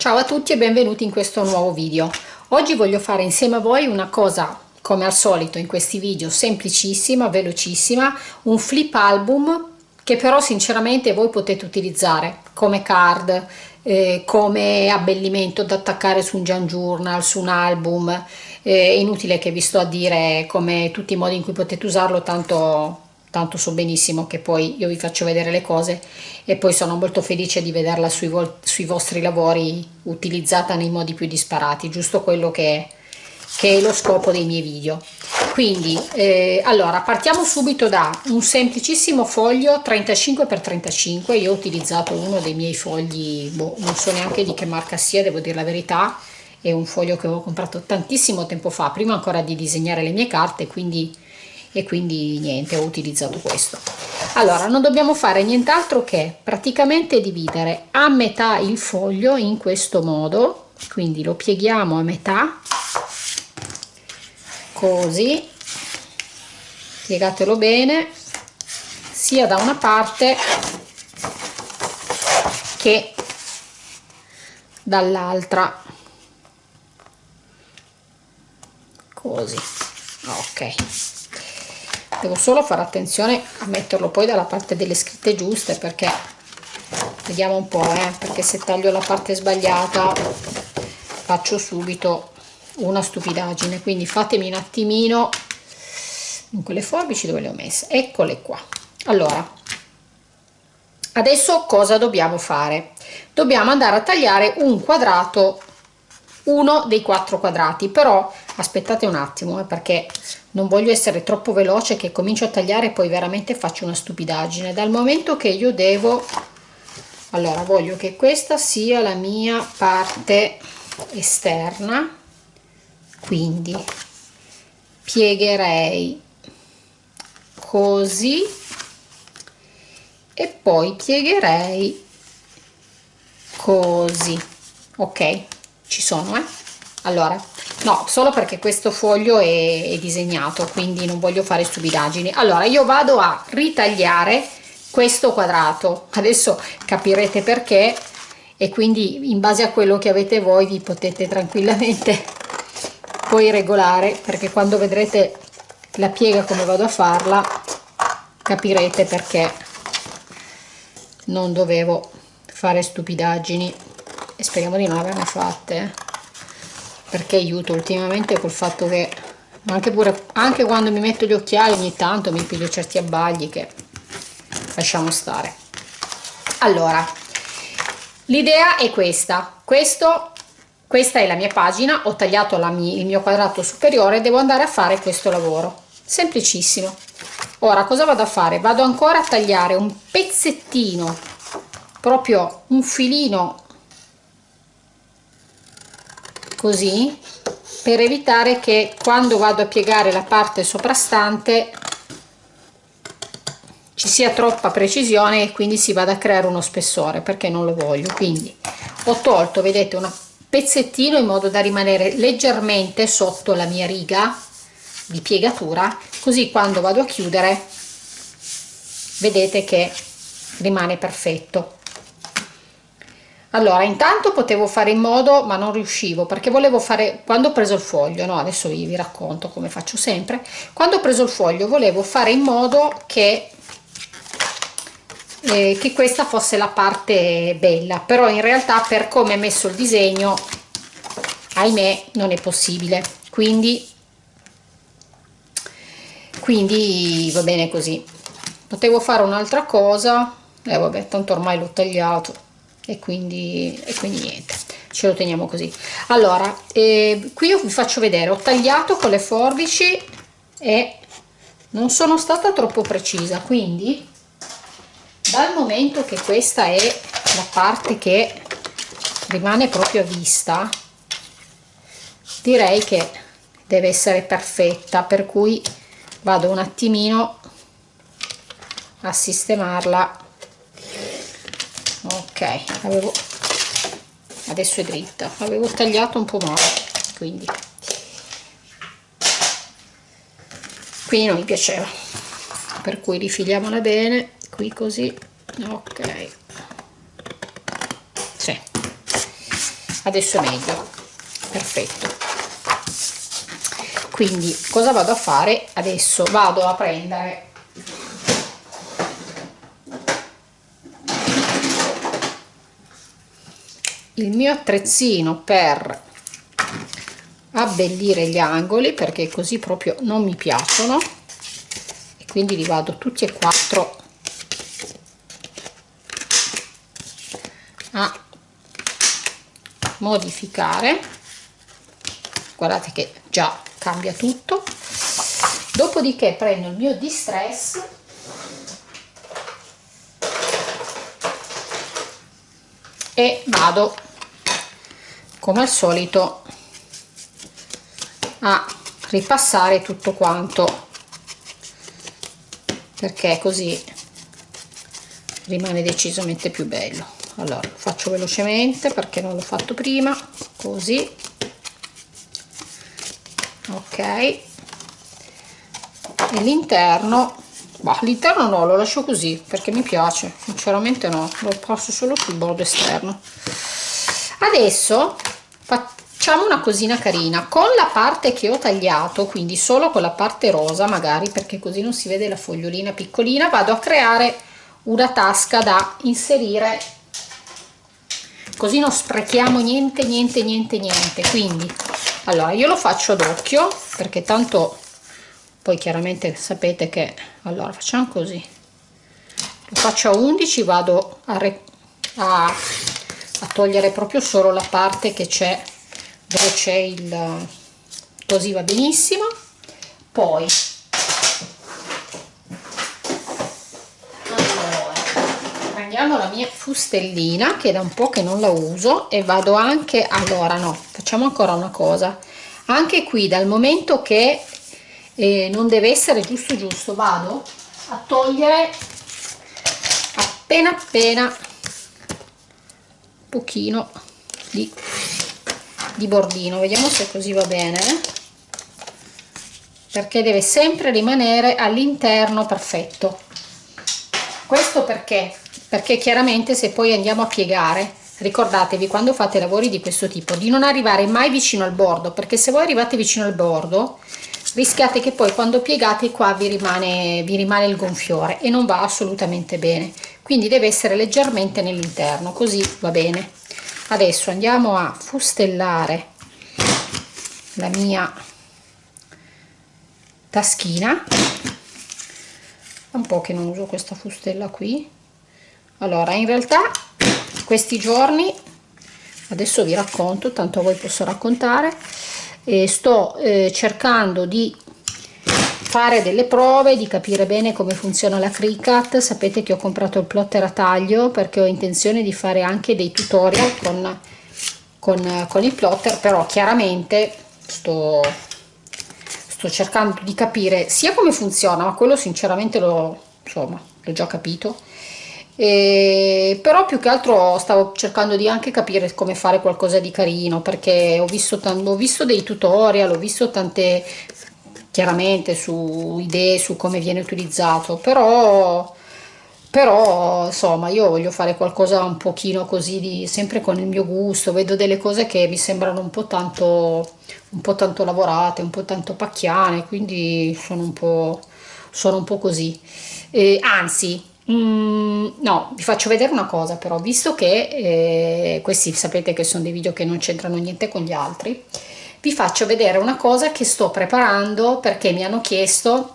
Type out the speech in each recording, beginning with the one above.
Ciao a tutti e benvenuti in questo nuovo video. Oggi voglio fare insieme a voi una cosa come al solito in questi video semplicissima, velocissima, un flip album che però sinceramente voi potete utilizzare come card, eh, come abbellimento da attaccare su un Jan Journal, su un album, eh, è inutile che vi sto a dire come tutti i modi in cui potete usarlo, tanto tanto so benissimo che poi io vi faccio vedere le cose e poi sono molto felice di vederla sui, sui vostri lavori utilizzata nei modi più disparati, giusto quello che, che è lo scopo dei miei video. Quindi, eh, allora, partiamo subito da un semplicissimo foglio 35x35, io ho utilizzato uno dei miei fogli, boh, non so neanche di che marca sia, devo dire la verità, è un foglio che avevo comprato tantissimo tempo fa, prima ancora di disegnare le mie carte, quindi e quindi niente ho utilizzato questo. Allora non dobbiamo fare nient'altro che praticamente dividere a metà il foglio in questo modo quindi lo pieghiamo a metà così. Piegatelo bene sia da una parte che dall'altra. Così ok devo solo fare attenzione a metterlo poi dalla parte delle scritte giuste perché vediamo un po' eh, perché se taglio la parte sbagliata faccio subito una stupidaggine. Quindi fatemi un attimino. In quelle forbici dove le ho messe? Eccole qua. Allora adesso cosa dobbiamo fare? Dobbiamo andare a tagliare un quadrato uno dei quattro quadrati però aspettate un attimo eh, perché non voglio essere troppo veloce che comincio a tagliare e poi veramente faccio una stupidaggine. Dal momento che io devo allora voglio che questa sia la mia parte esterna quindi piegherei così e poi piegherei così. Ok ci sono eh? Allora no solo perché questo foglio è, è disegnato quindi non voglio fare stupidaggini. Allora io vado a ritagliare questo quadrato. Adesso capirete perché e quindi in base a quello che avete voi vi potete tranquillamente poi regolare perché quando vedrete la piega come vado a farla capirete perché non dovevo fare stupidaggini. E speriamo di non averne fatte eh perché aiuto ultimamente col fatto che anche, pure, anche quando mi metto gli occhiali ogni tanto mi piglio certi abbagli che lasciamo stare. Allora l'idea è questa. Questo questa è la mia pagina ho tagliato mia, il mio quadrato superiore devo andare a fare questo lavoro. Semplicissimo. Ora cosa vado a fare? Vado ancora a tagliare un pezzettino proprio un filino così per evitare che quando vado a piegare la parte soprastante ci sia troppa precisione e quindi si vada a creare uno spessore perché non lo voglio. Quindi ho tolto vedete un pezzettino in modo da rimanere leggermente sotto la mia riga di piegatura così quando vado a chiudere vedete che rimane perfetto allora intanto potevo fare in modo ma non riuscivo perché volevo fare quando ho preso il foglio no adesso vi, vi racconto come faccio sempre quando ho preso il foglio volevo fare in modo che eh, che questa fosse la parte bella però in realtà per come è messo il disegno ahimè non è possibile. Quindi quindi va bene così. Potevo fare un'altra cosa e eh, vabbè tanto ormai l'ho tagliato e quindi, e quindi niente ce lo teniamo così. Allora eh, qui io vi faccio vedere ho tagliato con le forbici e non sono stata troppo precisa quindi dal momento che questa è la parte che rimane proprio a vista direi che deve essere perfetta per cui vado un attimino a sistemarla ok avevo adesso è dritta. Avevo tagliato un po' male quindi. Qui non mi piaceva. Per cui rifiliamola bene qui così. Ok. Sì. adesso è meglio. Perfetto. Quindi cosa vado a fare? Adesso vado a prendere il mio attrezzino per abbellire gli angoli perché così proprio non mi piacciono e quindi li vado tutti e quattro a modificare. Guardate che già cambia tutto. Dopodiché prendo il mio distress. E vado come al solito a ripassare tutto quanto. Perché così rimane decisamente più bello. Allora lo faccio velocemente perché non l'ho fatto prima così. Ok. E l'interno l'interno no lo lascio così perché mi piace. Sinceramente no lo passo solo sul bordo esterno. Adesso facciamo una cosina carina. Con la parte che ho tagliato quindi solo con la parte rosa magari perché così non si vede la fogliolina piccolina vado a creare una tasca da inserire. Così non sprechiamo niente niente niente niente. Quindi allora io lo faccio ad occhio perché tanto poi chiaramente sapete che allora facciamo così. Lo faccio a 11 vado a, a, a togliere proprio solo la parte che c'è dove c'è il così va benissimo. Poi prendiamo la mia fustellina che da un po' che non la uso e vado anche allora no facciamo ancora una cosa. Anche qui dal momento che eh, non deve essere giusto giusto vado a togliere appena appena pochino di, di bordino. Vediamo se così va bene eh? perché deve sempre rimanere all'interno perfetto. Questo perché? Perché chiaramente se poi andiamo a piegare ricordatevi quando fate lavori di questo tipo di non arrivare mai vicino al bordo perché se voi arrivate vicino al bordo rischiate che poi quando piegate qua vi rimane, vi rimane il gonfiore e non va assolutamente bene quindi deve essere leggermente nell'interno così va bene. Adesso andiamo a fustellare la mia taschina. Un po' che non uso questa fustella qui. Allora in realtà questi giorni adesso vi racconto tanto a voi posso raccontare e sto eh, cercando di fare delle prove di capire bene come funziona la Cricut sapete che ho comprato il plotter a taglio perché ho intenzione di fare anche dei tutorial con, con, con il plotter però chiaramente sto, sto cercando di capire sia come funziona ma quello sinceramente l'ho già capito. E, però più che altro stavo cercando di anche capire come fare qualcosa di carino perché ho visto, ho visto dei tutorial, ho visto tante chiaramente su idee su come viene utilizzato però però insomma io voglio fare qualcosa un pochino così di, sempre con il mio gusto vedo delle cose che mi sembrano un po' tanto un po' tanto lavorate un po' tanto pacchiane quindi sono un po' sono un po' così. Eh, anzi Mm, no, vi faccio vedere una cosa però, visto che eh, questi sapete che sono dei video che non c'entrano niente con gli altri, vi faccio vedere una cosa che sto preparando perché mi hanno chiesto,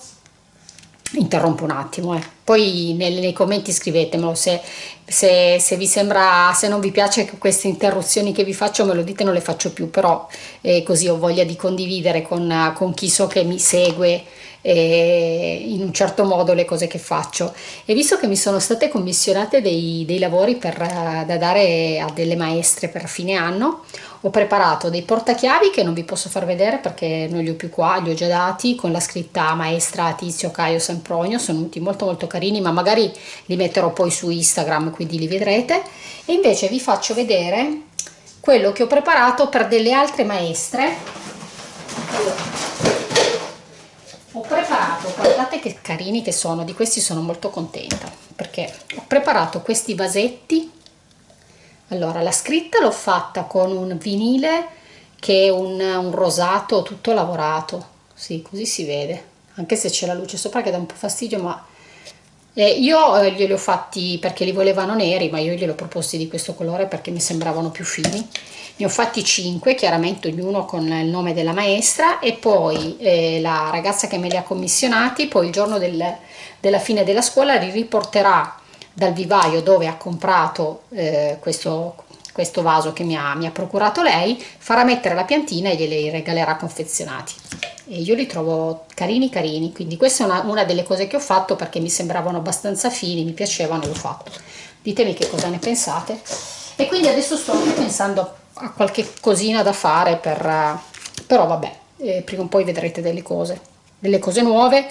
interrompo un attimo, eh. poi nei, nei, commenti scrivetemelo se, se, se, vi sembra, se non vi piace queste interruzioni che vi faccio me lo dite non le faccio più, però eh, così ho voglia di condividere con, con chi so che mi segue eh, in un certo modo le cose che faccio e visto che mi sono state commissionate dei, dei lavori per, da dare a delle maestre per fine anno ho preparato dei portachiavi che non vi posso far vedere perché non li ho più qua, li ho già dati con la scritta maestra Tizio Caio Sempronio, sono venuti molto molto carini ma magari li metterò poi su Instagram quindi li vedrete. E invece vi faccio vedere quello che ho preparato per delle altre maestre. Ho preparato guardate che carini che sono di questi sono molto contenta perché ho preparato questi vasetti allora la scritta l'ho fatta con un vinile che è un, un rosato tutto lavorato. Sì così si vede anche se c'è la luce sopra che dà un po' fastidio ma eh, io eh, glieli ho fatti perché li volevano neri ma io glieli ho proposti di questo colore perché mi sembravano più fini. Ne ho fatti 5 chiaramente ognuno con il nome della maestra e poi eh, la ragazza che me li ha commissionati poi il giorno del, della fine della scuola li riporterà dal vivaio dove ha comprato eh, questo, questo vaso che mi ha, mi ha procurato lei farà mettere la piantina e glieli regalerà confezionati. E io li trovo carini carini. Quindi questa è una, una, delle cose che ho fatto perché mi sembravano abbastanza fini mi piacevano e l'ho fatto. Ditemi che cosa ne pensate. E quindi adesso sto pensando a qualche cosina da fare per però vabbè eh, prima o poi vedrete delle cose delle cose nuove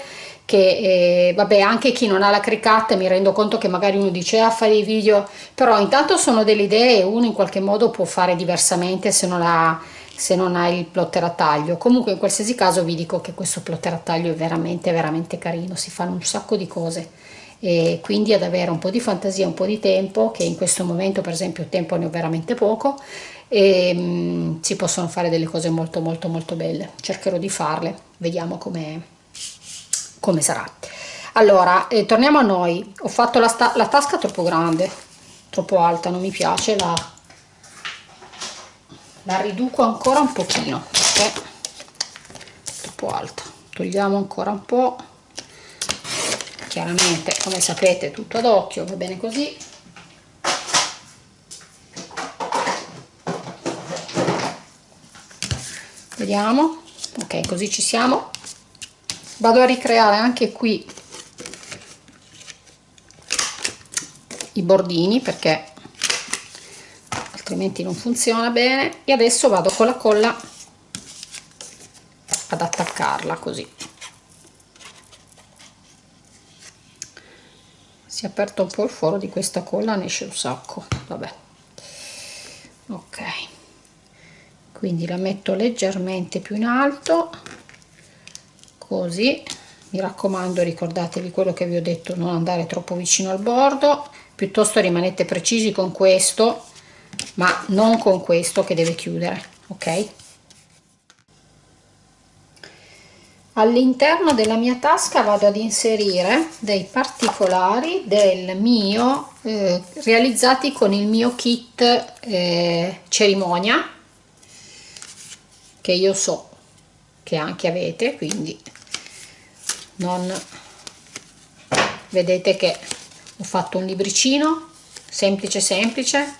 che eh, vabbè anche chi non ha la cricata mi rendo conto che magari uno dice ah, fare i video però intanto sono delle idee e uno in qualche modo può fare diversamente se non ha se non hai il plotter a taglio. Comunque in qualsiasi caso vi dico che questo plotter a taglio è veramente veramente carino si fanno un sacco di cose. E quindi ad avere un po' di fantasia un po' di tempo che in questo momento per esempio tempo ne ho veramente poco e mh, mm, si possono fare delle cose molto molto molto belle. Cercherò di farle vediamo come come sarà. Allora eh, torniamo a noi. Ho fatto la, la tasca troppo grande troppo alta non mi piace la la riduco ancora un pochino perché è troppo alta. Togliamo ancora un po. Chiaramente come sapete tutto ad occhio va bene così. Vediamo. Ok così ci siamo vado a ricreare anche qui i bordini perché altrimenti non funziona bene. E adesso vado con la colla ad attaccarla così. Si è aperto un po' il foro di questa colla ne esce un sacco. Vabbè. Ok. Quindi la metto leggermente più in alto così. Mi raccomando ricordatevi quello che vi ho detto non andare troppo vicino al bordo. Piuttosto rimanete precisi con questo ma non con questo che deve chiudere ok? All'interno della mia tasca vado ad inserire dei particolari del mio eh, realizzati con il mio kit eh, cerimonia che io so che anche avete quindi non. Vedete che ho fatto un libricino semplice semplice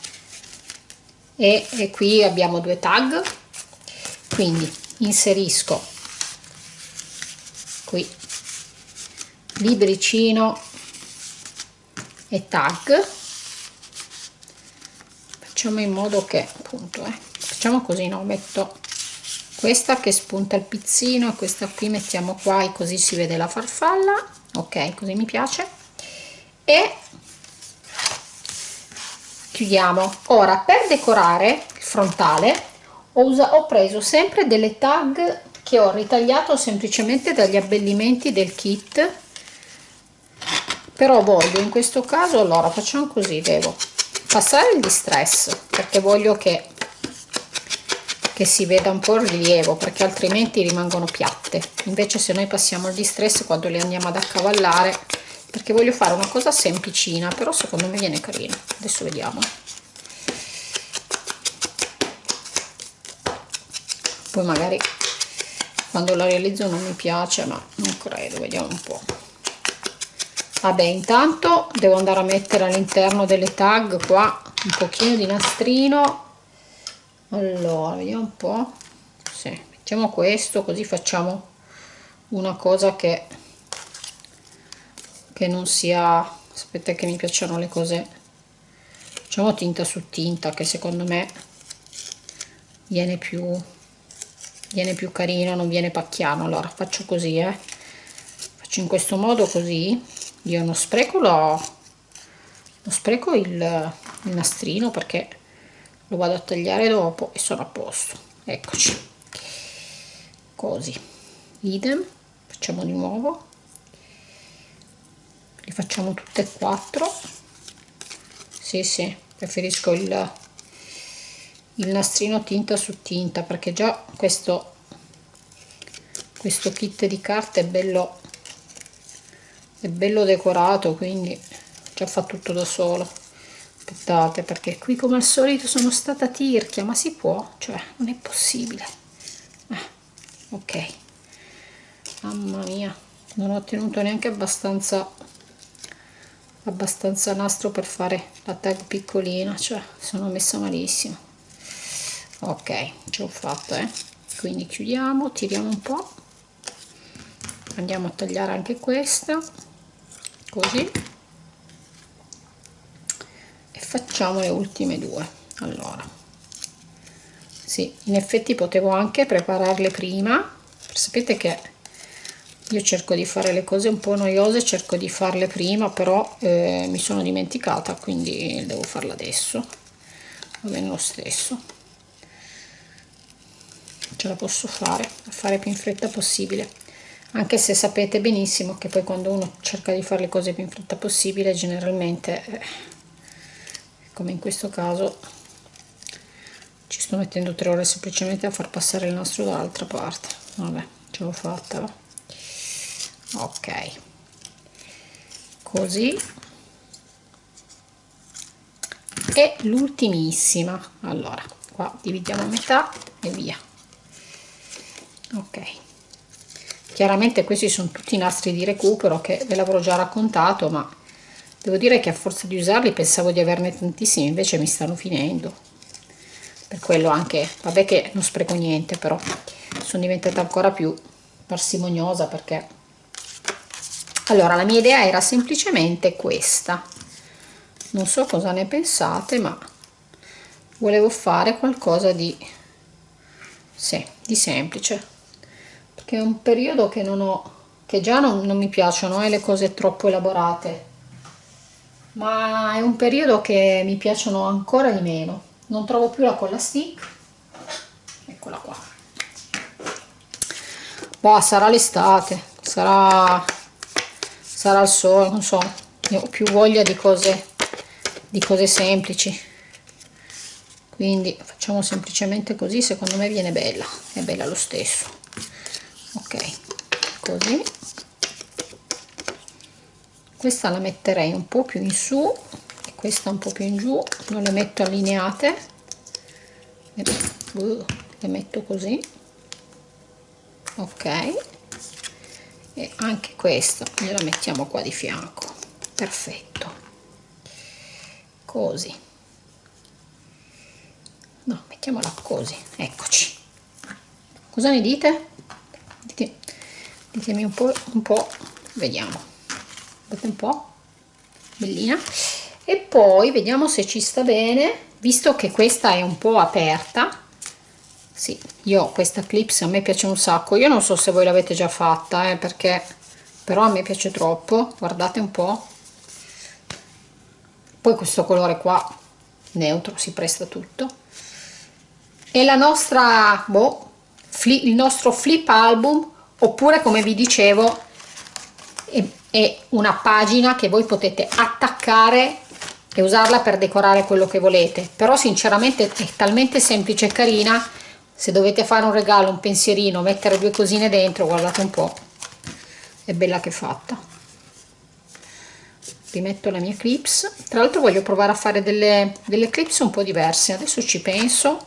e, e qui abbiamo due tag. Quindi inserisco qui libricino e tag. Facciamo in modo che appunto eh, facciamo così no? Metto questa che spunta il pizzino e questa qui mettiamo qua e così si vede la farfalla. Ok così mi piace. E chiudiamo. Ora per decorare il frontale ho, ho preso sempre delle tag che ho ritagliato semplicemente dagli abbellimenti del kit. Però voglio in questo caso allora facciamo così devo passare il distress perché voglio che che si veda un po' il rilievo perché altrimenti rimangono piatte. Invece se noi passiamo il distress quando le andiamo ad accavallare perché voglio fare una cosa semplicina però secondo me viene carino adesso vediamo. Poi magari quando la realizzo non mi piace ma non credo vediamo un po. Vabbè intanto devo andare a mettere all'interno delle tag qua un pochino di nastrino allora vediamo un po' sì, mettiamo questo così facciamo una cosa che che non sia aspetta che mi piacciono le cose. Facciamo tinta su tinta che secondo me viene più viene più carino non viene pacchiano. Allora faccio così eh. Faccio in questo modo così. Io non spreco lo, non spreco il, il nastrino perché lo vado a tagliare dopo e sono a posto. Eccoci. Così. Idem. Facciamo di nuovo. Li facciamo tutte e quattro. Sì sì. Preferisco il, il nastrino tinta su tinta perché già questo questo kit di carte è bello è bello decorato quindi già fa tutto da solo aspettate perché qui come al solito sono stata tirchia ma si può? Cioè non è possibile. Ah, ok. Mamma mia non ho ottenuto neanche abbastanza abbastanza nastro per fare la tag piccolina cioè sono messa malissimo. Ok ce l'ho fatta eh. Quindi chiudiamo tiriamo un po. Andiamo a tagliare anche questa così e facciamo le ultime due. Allora. Sì in effetti potevo anche prepararle prima. Sapete che io cerco di fare le cose un po' noiose cerco di farle prima però eh, mi sono dimenticata quindi devo farla adesso. Va bene lo stesso. Ce la posso fare a fare più in fretta possibile. Anche se sapete benissimo che poi quando uno cerca di fare le cose più in fretta possibile generalmente eh, come in questo caso ci sto mettendo tre ore semplicemente a far passare il nastro dall'altra parte. Vabbè ce l'ho fatta va. Ok. Così. E l'ultimissima. Allora qua dividiamo a metà e via. Ok. Chiaramente questi sono tutti i nastri di recupero che ve l'avrò già raccontato ma devo dire che a forza di usarli pensavo di averne tantissimi invece mi stanno finendo. Per quello anche vabbè che non spreco niente però sono diventata ancora più parsimoniosa perché allora la mia idea era semplicemente questa. Non so cosa ne pensate ma volevo fare qualcosa di sì, di semplice. Perché è un periodo che non ho che già non, non mi piacciono eh, le cose troppo elaborate ma è un periodo che mi piacciono ancora di meno. Non trovo più la colla stick. Eccola qua. Boh, sarà l'estate. Sarà sarà il sole non so. Io ho più voglia di cose di cose semplici. Quindi facciamo semplicemente così secondo me viene bella. È bella lo stesso. Ok così questa la metterei un po' più in su e questa un po' più in giù. Non le metto allineate. Le metto così. Ok. E anche questa gliela mettiamo qua di fianco. Perfetto. Così. No mettiamola così. Eccoci. Cosa ne dite? dite ditemi un po', un po' vediamo guardate un po' bellina. E poi vediamo se ci sta bene. Visto che questa è un po' aperta. Sì io questa clips a me piace un sacco. Io non so se voi l'avete già fatta eh, perché però a me piace troppo. Guardate un po. Poi questo colore qua neutro si presta tutto. E la nostra boh, il nostro flip album oppure come vi dicevo è, è una pagina che voi potete attaccare e usarla per decorare quello che volete. Però sinceramente è talmente semplice e carina se dovete fare un regalo un pensierino mettere due cosine dentro guardate un po' è bella che fatta. Rimetto la mia clips. Tra l'altro voglio provare a fare delle, delle clips un po' diverse. Adesso ci penso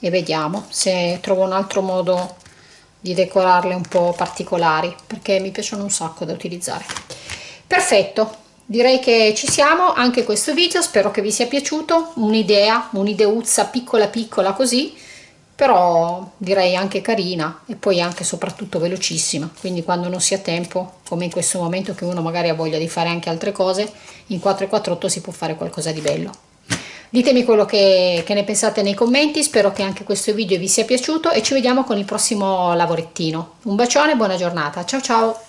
e vediamo se trovo un altro modo di decorarle un po' particolari perché mi piacciono un sacco da utilizzare. Perfetto direi che ci siamo anche questo video spero che vi sia piaciuto un'idea un'ideuzza piccola piccola così però direi anche carina e poi anche soprattutto velocissima. Quindi quando non si ha tempo come in questo momento che uno magari ha voglia di fare anche altre cose in 448 si può fare qualcosa di bello ditemi quello che, che ne pensate nei commenti spero che anche questo video vi sia piaciuto e ci vediamo con il prossimo lavorettino. Un bacione buona giornata. Ciao ciao